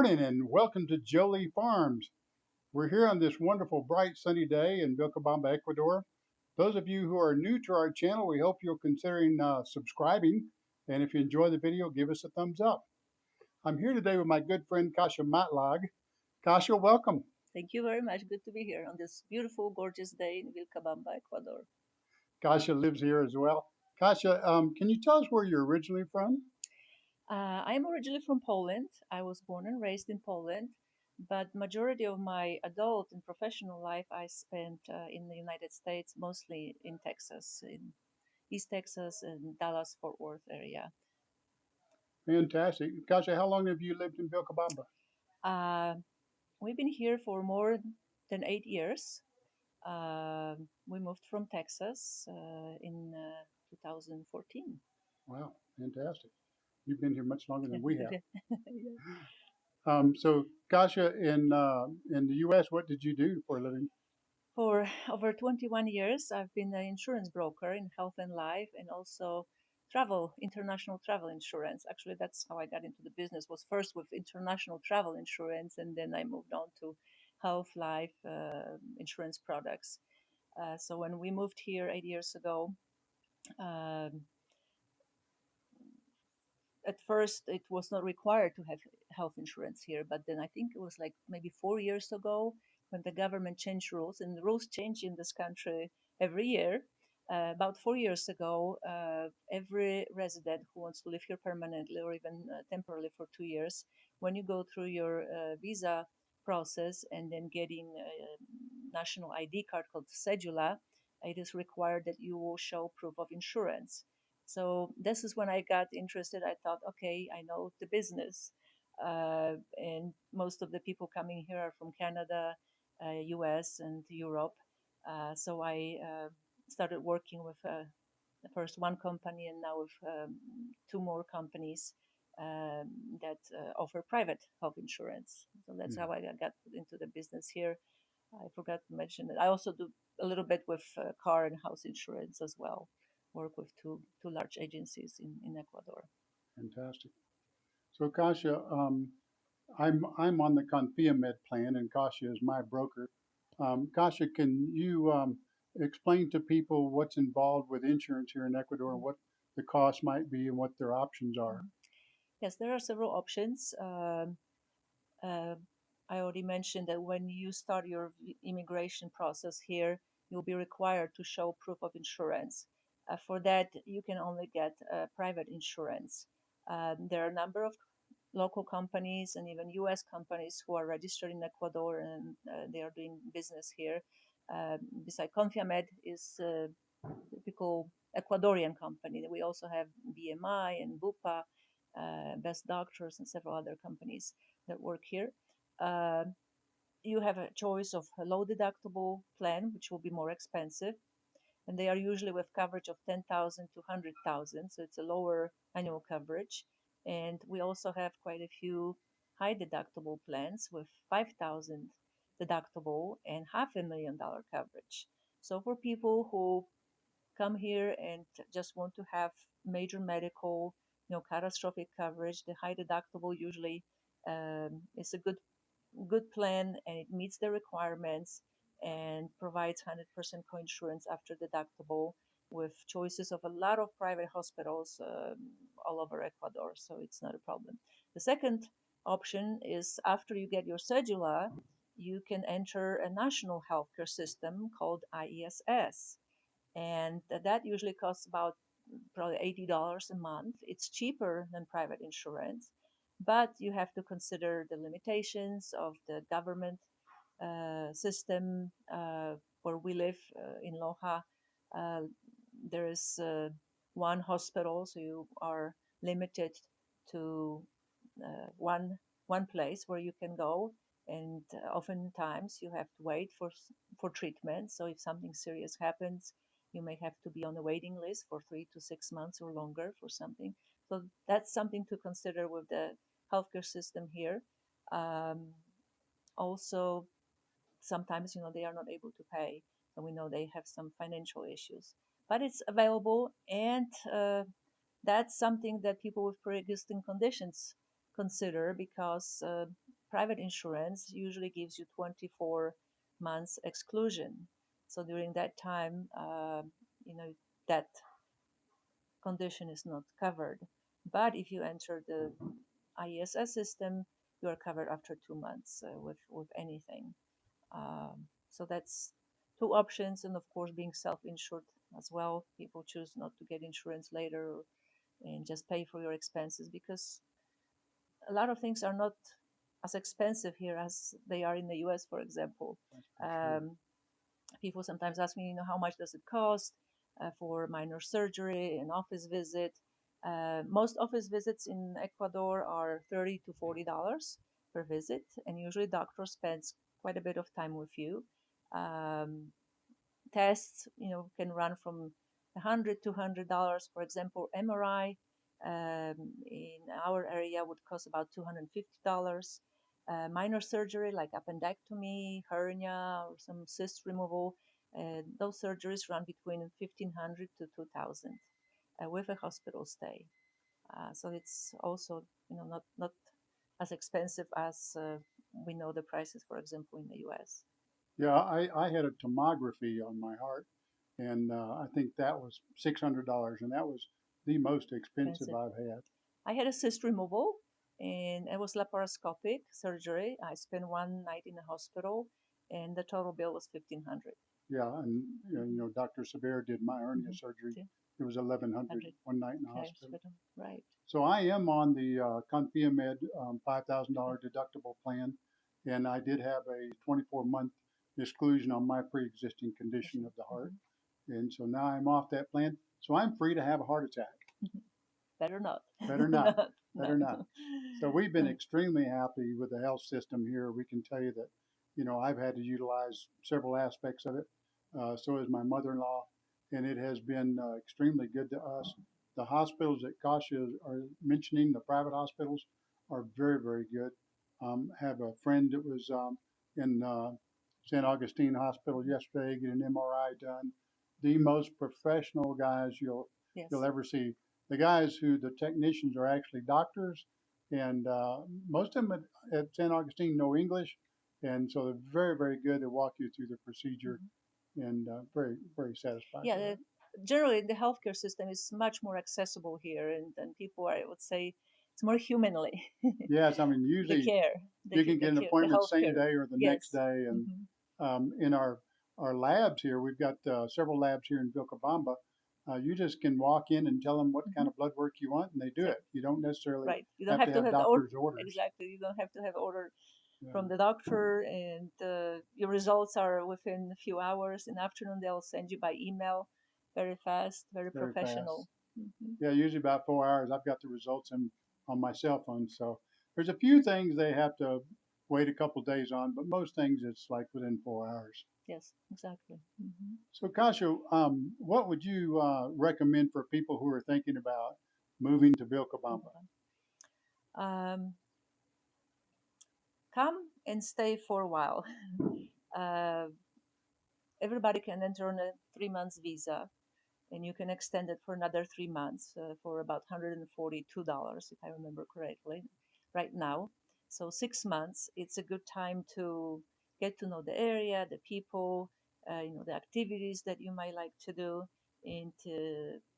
morning and welcome to Jolie Farms. We're here on this wonderful, bright, sunny day in Vilcabamba, Ecuador. Those of you who are new to our channel, we hope you'll considering uh, subscribing. And if you enjoy the video, give us a thumbs up. I'm here today with my good friend Kasia Matlag. Kasia, welcome. Thank you very much. Good to be here on this beautiful, gorgeous day in Vilcabamba, Ecuador. Kasia lives here as well. Kasia, um, can you tell us where you're originally from? Uh, I'm originally from Poland. I was born and raised in Poland, but majority of my adult and professional life I spent uh, in the United States, mostly in Texas, in East Texas and Dallas Fort Worth area. Fantastic. Kasia, how long have you lived in Vilcabamba? Uh, we've been here for more than eight years. Uh, we moved from Texas uh, in uh, 2014. Wow, fantastic. You've been here much longer than we have. Yeah. Um, so, Kasia, in uh, in the U.S., what did you do for a living? For over 21 years, I've been an insurance broker in health and life and also travel, international travel insurance. Actually, that's how I got into the business was first with international travel insurance and then I moved on to health life uh, insurance products. Uh, so when we moved here eight years ago, um, at first it was not required to have health insurance here, but then I think it was like maybe four years ago when the government changed rules, and the rules change in this country every year. Uh, about four years ago, uh, every resident who wants to live here permanently or even uh, temporarily for two years, when you go through your uh, visa process and then getting a national ID card called Cedula, it is required that you will show proof of insurance. So this is when I got interested. I thought, okay, I know the business. Uh, and most of the people coming here are from Canada, uh, US, and Europe. Uh, so I uh, started working with uh, first one company and now with um, two more companies um, that uh, offer private health insurance. So that's Hmm. how I got into the business here. I forgot to mention that I also do a little bit with uh, car and house insurance as well. Work with two two large agencies in, in Ecuador. Fantastic. So, Kasia, um, I'm I'm on the Confiamed plan, and Kasia is my broker. Um, Kasia, can you um, explain to people what's involved with insurance here in Ecuador and what the cost might be and what their options are? Yes, there are several options. Um, uh, I already mentioned that when you start your immigration process here, you'll be required to show proof of insurance. Uh, for that, you can only get uh, private insurance. Um, there are a number of local companies and even US companies who are registered in Ecuador and uh, they are doing business here. Um, beside Confiamed is a typical Ecuadorian company. We also have BMI and Bupa, Best Doctors, and several other companies that work here. Uh, you have a choice of a low deductible plan, which will be more expensive, and they are usually with coverage of 10,000 to 100,000, so it's a lower annual coverage. And we also have quite a few high deductible plans with 5,000 deductible and half a million dollar coverage. So for people who come here and just want to have major medical, you know, catastrophic coverage, the high deductible usually um, is a good good plan and it meets the requirements and provides 100% coinsurance after deductible with choices of a lot of private hospitals um, all over Ecuador, so it's not a problem. The second option is after you get your cedula, you can enter a national healthcare system called IESS and that usually costs about probably eighty dollars a month. It's cheaper than private insurance, but you have to consider the limitations of the government system uh, where we live uh, in Loja. Uh, there is uh, one hospital, so you are limited to uh, one one place where you can go, and uh, oftentimes you have to wait for for treatment. So if something serious happens, you may have to be on a waiting list for three to six months or longer for something. So that's something to consider with the healthcare system here. Um, also, sometimes you know they are not able to pay, and we know they have some financial issues. But it's available, and uh, that's something that people with pre-existing conditions consider because uh, private insurance usually gives you 24 months exclusion. So during that time, uh, you know that condition is not covered. But if you enter the IESS system, you are covered after two months uh, with with anything. Um, so that's two options, and of course, being self-insured as well. People choose not to get insurance later and just pay for your expenses because a lot of things are not as expensive here as they are in the US, for example. That's for sure. Um, people sometimes ask me, you know, how much does it cost uh, for minor surgery, an office visit? Uh, most office visits in Ecuador are 30 to 40 dollars per visit, and usually doctor spends quite a bit of time with you. Um, tests, you know, can run from 100 to 100 dollars. For example, MRI um, in our area would cost about 250 dollars. Uh, minor surgery like appendectomy, hernia, or some cyst removal, uh, those surgeries run between 1500 to 2000 uh, with a hospital stay. Uh, so it's also, you know, not not as expensive as uh, we know the prices, for example, in the U.S. Yeah, I, I had a tomography on my heart, and uh, I think that was six hundred dollars, and that was the most expensive Expensive. I've had. I had a cyst removal and it was laparoscopic surgery. I spent one night in the hospital and the total bill was 1500 Yeah, and you know, you know Dr. Sabir did my hernia Mhm. surgery. It was eleven hundred Hundred. one night in the Okay, hospital. Right. So I am on the uh, Confiamed um, five thousand dollar deductible plan, and I did have a twenty four month exclusion on my pre existing condition of the heart, and so now I'm off that plan. So I'm free to have a heart attack. Better not. Better not. Better no. not. So we've been Mm. extremely happy with the health system here. We can tell you that, you know, I've had to utilize several aspects of it. Uh, so has my mother-in-law, and it has been uh, extremely good to us. The hospitals that Kasia are mentioning, the private hospitals, are very, very good. Um, have a friend that was um, in uh, San Augustine Hospital yesterday getting an MRI done. The most professional guys you'll Yes. you'll ever see. The guys who the technicians are actually doctors, and uh, most of them at, at San Augustine know English, and so they're very, very good to walk you through the procedure, and uh, very, very satisfied. Mm-hmm. Yeah, the, generally the healthcare system is much more accessible here and, and people are, I would say, it's more humanly. yes. I mean, the usually care. The, you can get an care- the appointment same day or the Yes. next day, and Mhm. um, in our our labs here, we've got uh, several labs here in Vilcabamba. Uh, you just can walk in and tell them what kind of blood work you want, and they do it. You don't necessarily Right. You don't have, have to have have the order. doctor's orders. Exactly. You don't have to have order Yeah. from the doctor and uh, your results are within a few hours in the afternoon they'll send you by email very fast very, Very professional Mhm. Yeah, usually about four hours. I've got the results in on my cell phone. So there's a few things they have to wait a couple days on, but most things it's like within four hours. yes exactly Mhm. So Kasia, um, what would you uh, recommend for people who are thinking about moving to Vilcabamba? um, come and stay for a while uh, everybody can enter on a three months visa and you can extend it for another three months uh, for about $142 if i remember correctly right now. So six months it's a good time to get to know the area the people uh, you know the activities that you might like to do and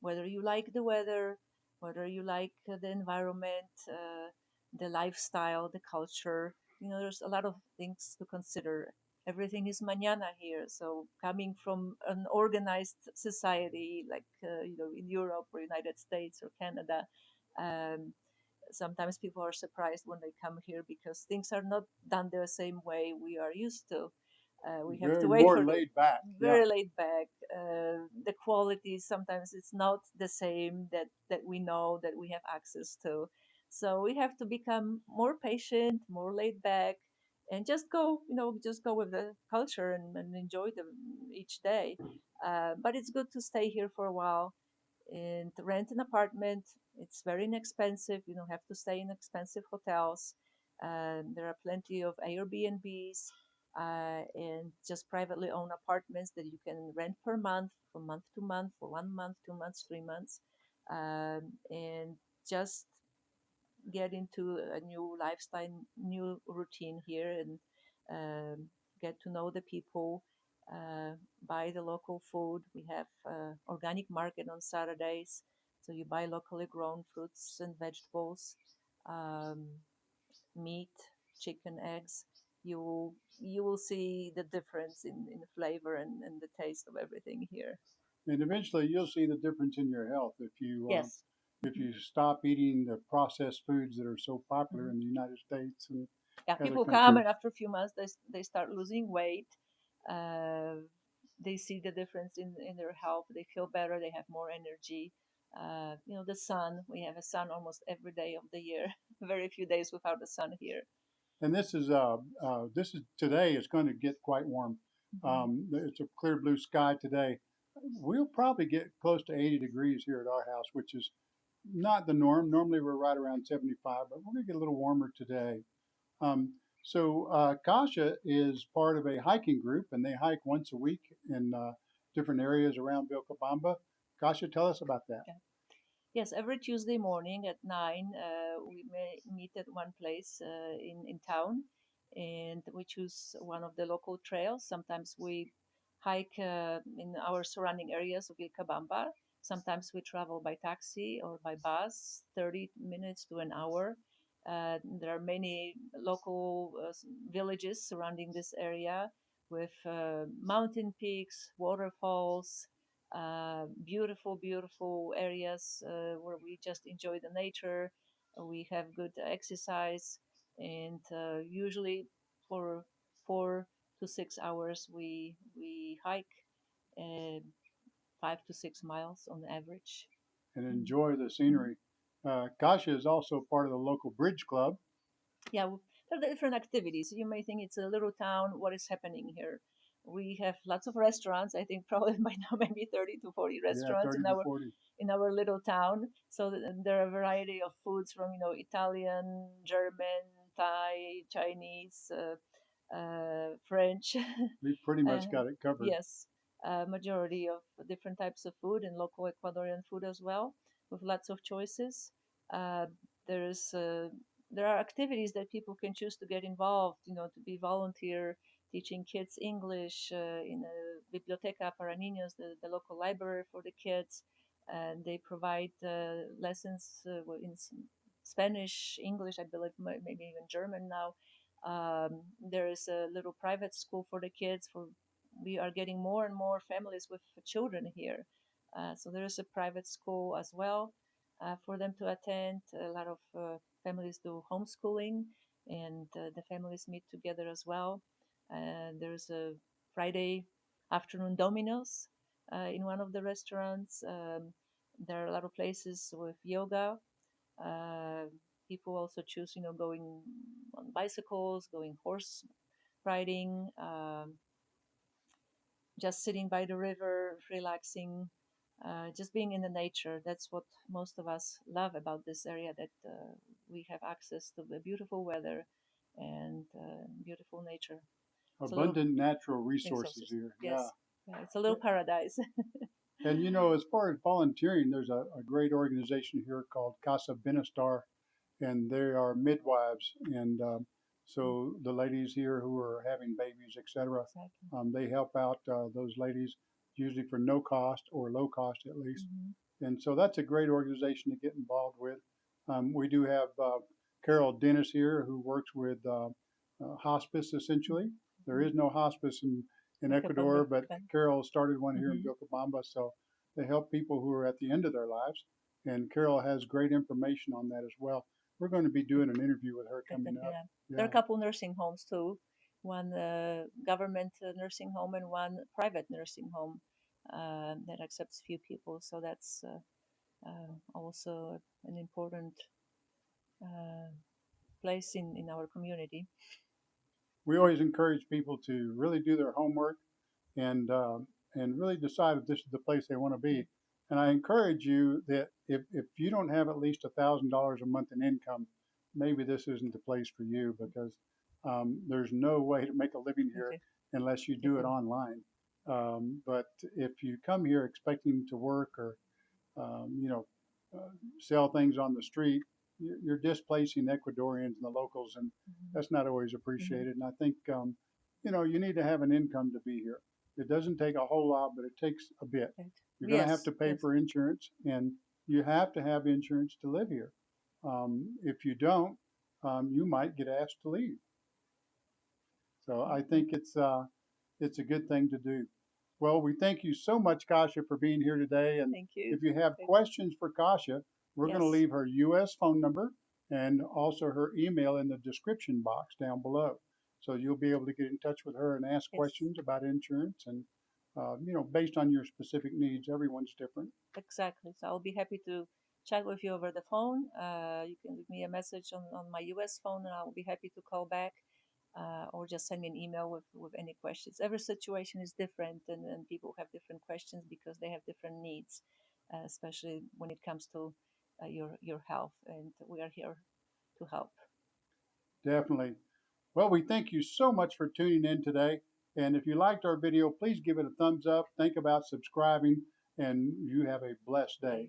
whether you like the weather whether you like uh, the environment uh, the lifestyle the culture you know there's a lot of things to consider everything is mañana here. So coming from an organized society like uh, you know in Europe or United States or Canada, um, sometimes people are surprised when they come here because things are not done the same way we are used to. Uh, we have Very to wait more for laid back. Yeah, very laid back. Uh, the quality sometimes it's not the same that that we know that we have access to. So we have to become more patient, more laid back, and just go, you know, just go with the culture and, and enjoy them each day. Uh, but it's good to stay here for a while and rent an apartment. It's very inexpensive. You don't have to stay in expensive hotels. Um, there are plenty of Airbnbs uh, and just privately owned apartments that you can rent per month, from month to month, for one month, two months, three months, um, and just get into a new lifestyle, new routine here, and um, get to know the people. Uh, buy the local food. We have uh, organic market on Saturdays, so you buy locally grown fruits and vegetables, um, meat, chicken, eggs. You will you will see the difference in, in flavor and, and the taste of everything here. And eventually, you'll see the difference in your health if you um, Yes. If you stop eating the processed foods that are so popular Mhm. in the United States and yeah people come and after a few months they, they start losing weight uh, they see the difference in, in their health they feel better they have more energy uh, you know the sun we have a sun almost every day of the year very few days without the sun here And this is uh, uh, this is today. It's going to get quite warm. Mhm. Um, it's a clear blue sky today. We'll probably get close to 80 degrees here at our house, which is not the norm. Normally we're right around 75, but we're going to get a little warmer today. Um, so uh, Kasia is part of a hiking group, and they hike once a week in uh, different areas around Vilcabamba. Kasia, tell us about that. Yes, every Tuesday morning at nine, uh, we meet at one place uh, in in town, and we choose one of the local trails. Sometimes we hike uh, in our surrounding areas of Vilcabamba. Sometimes we travel by taxi or by bus, 30 minutes to an hour. Uh, there are many local uh, villages surrounding this area with uh, mountain peaks, waterfalls, uh, beautiful, beautiful areas uh, where we just enjoy the nature. We have good exercise, and uh, usually for four to six hours we we hike five to six miles on average. and Mhm. enjoy the scenery. Uh, Kasia is also part of the local bridge club. yeah, there are different activities. You may think it's a little town. What is happening here? We have lots of restaurants. I think probably by now maybe 30 to 40 Yeah, restaurants 30 in our 40. in our little town. So there are a variety of foods from you know Italian, German, Thai, Chinese, uh, uh, French. We pretty much got it covered. yes, a majority of different types of food and local Ecuadorian food as well, with lots of choices. Uh, there's uh, there are activities that people can choose to get involved. You know, to be volunteer teaching kids English uh, in a Biblioteca para Niños, the, the local library for the kids and they provide uh, lessons uh, in Spanish, English, I believe, maybe even German now. Um, there is a little private school for the kids. For we are getting more and more families with children here, uh, so there is a private school as well uh, for them to attend. A lot of uh, families do homeschooling, and uh, the families meet together as well. There's a Friday afternoon Domino's uh, in one of the restaurants. Um, there are a lot of places with yoga. Uh, people also choose, you know, going on bicycles, going horse riding, um, just sitting by the river, relaxing, uh, just being in the nature. That's what most of us love about this area that uh, we have access to the beautiful weather and uh, beautiful nature. It's a little Abundant natural resources here. Yeah. Yes, yeah, it's a little paradise. And you know, as far as volunteering, there's a, a great organization here called Casa Benestar, and they are midwives. And um, so the ladies here who are having babies, etc., exactly. um, they help out uh, those ladies usually for no cost or low cost at least. Mhm. And so that's a great organization to get involved with. Um, we do have uh, Carol Dennis here who works with uh, uh, hospice essentially. There is no hospice in, in Ecuador, but. Carol started one here in Mhm. Vilcabamba. So they help people who are at the end of their lives. And Carol has great information on that as well. We're going to be doing an interview with her coming up. yeah. There are a couple nursing homes too. One uh, government uh, nursing home and one private nursing home uh, that accepts few people. So that's uh, uh, also an important uh, place in, in our community. We always encourage people to really do their homework and and really decide if this is the place they want to be. And I encourage you that if, if you don't have at least a thousand dollars a month in income, maybe this isn't the place for you because um, there's no way to make a living here Okay. unless you do it online. Um, but if you come here expecting to work or um, you know uh, sell things on the street, you're, displacing Ecuadorians and the locals, and Mhm. that's not always appreciated. And I think, um, you know, you need to have an income to be here. It doesn't take a whole lot, but it takes a bit. Right. You're going to have to pay yes. for insurance, and you have to have insurance to live here. Um, if you don't, um, you might get asked to leave. So I think it's uh, it's a good thing to do. Well, we thank you so much, Kasia, for being here today. And Thank you. if you have Thank- questions for Kasia, we're going to Yes. leave her U.S. phone number and also her email in the description box down below. So you'll be able to get in touch with her and ask Yes. questions about insurance and, uh, you know, based on your specific needs. Everyone's different. Exactly. So I'll be happy to chat with you over the phone. Uh, you can leave me a message on, on my US phone and I'll be happy to call back uh, or just send me an email with, with any questions. Every situation is different and, and people have different questions because they have different needs, uh, especially when it comes to uh, your, your health. And we are here to help. Definitely. Well, we thank you so much for tuning in today. And if you liked our video, please give it a thumbs up. Think about subscribing, and you have a blessed day.